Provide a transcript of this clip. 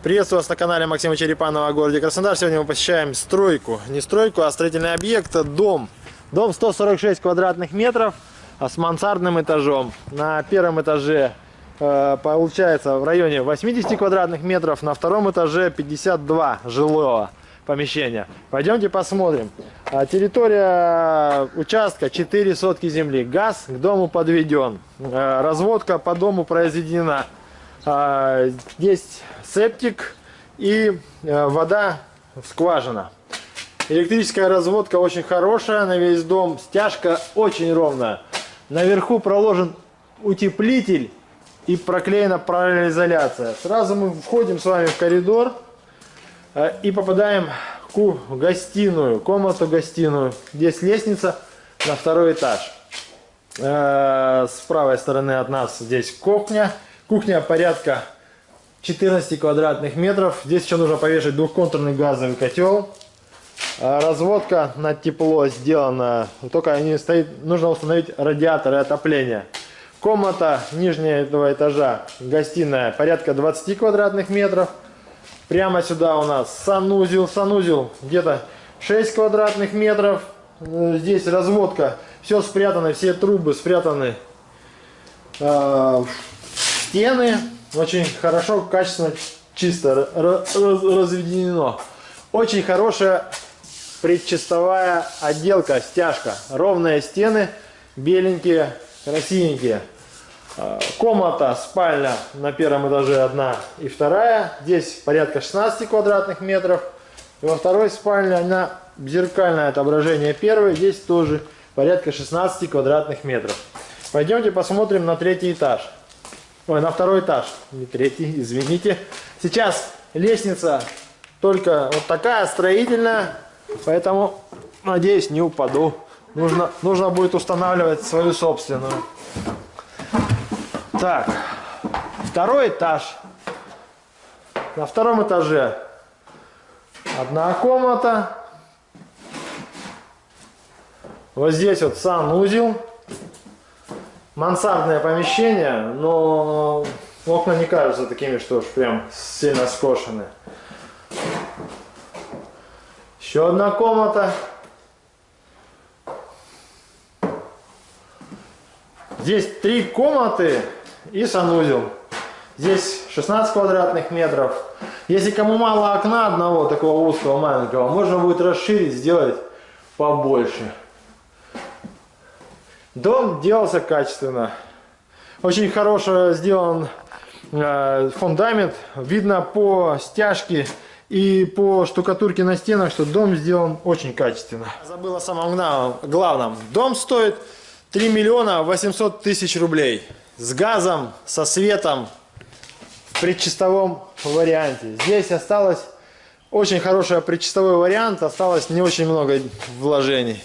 Приветствую вас на канале Максима Черепанова о городе Краснодар. Сегодня мы посещаем стройку. Не стройку, а строительный объект, дом. Дом 146 квадратных метров с мансардным этажом. На первом этаже э, получается в районе 80 квадратных метров, на втором этаже 52 жилого помещения. Пойдемте посмотрим. А, территория участка 4 сотки земли. Газ к дому подведен. Э, разводка по дому произведена. А, есть септик и э, вода скважина. Электрическая разводка очень хорошая на весь дом. Стяжка очень ровная. Наверху проложен утеплитель и проклеена парализоляция. Сразу мы входим с вами в коридор э, и попадаем в гостиную, комнату-гостиную. Здесь лестница на второй этаж. Э, с правой стороны от нас здесь кухня. Кухня порядка 14 квадратных метров. Здесь еще нужно повешать двухконтурный газовый котел. А разводка на тепло сделана. Только не стоит, нужно установить радиаторы отопления. Комната нижняя этого этажа, гостиная, порядка 20 квадратных метров. Прямо сюда у нас санузел. Санузел где-то 6 квадратных метров. Здесь разводка. Все спрятано, все трубы спрятаны э, стены очень хорошо, качественно, чисто разведено. Очень хорошая предчистовая отделка, стяжка. Ровные стены, беленькие, красивенькие. А, комната, спальня на первом этаже одна и вторая. Здесь порядка 16 квадратных метров. И во второй спальне она зеркальное отображение первой. Здесь тоже порядка 16 квадратных метров. Пойдемте посмотрим на третий этаж. Ой, на второй этаж. Не третий, извините. Сейчас лестница только вот такая строительная. Поэтому, надеюсь, не упаду. Нужно, нужно будет устанавливать свою собственную. Так, второй этаж. На втором этаже одна комната. Вот здесь вот санузел мансардное помещение, но окна не кажутся такими, что уж прям сильно скошены. Еще одна комната. Здесь три комнаты и санузел. Здесь 16 квадратных метров. Если кому мало окна одного, такого узкого, маленького, можно будет расширить, сделать побольше. Дом делался качественно. Очень хорошо сделан э, фундамент. Видно по стяжке и по штукатурке на стенах, что дом сделан очень качественно. Забыл о самом главном. Дом стоит 3 миллиона 800 тысяч рублей. С газом, со светом, в предчистовом варианте. Здесь осталось очень хороший предчистовой вариант, осталось не очень много вложений.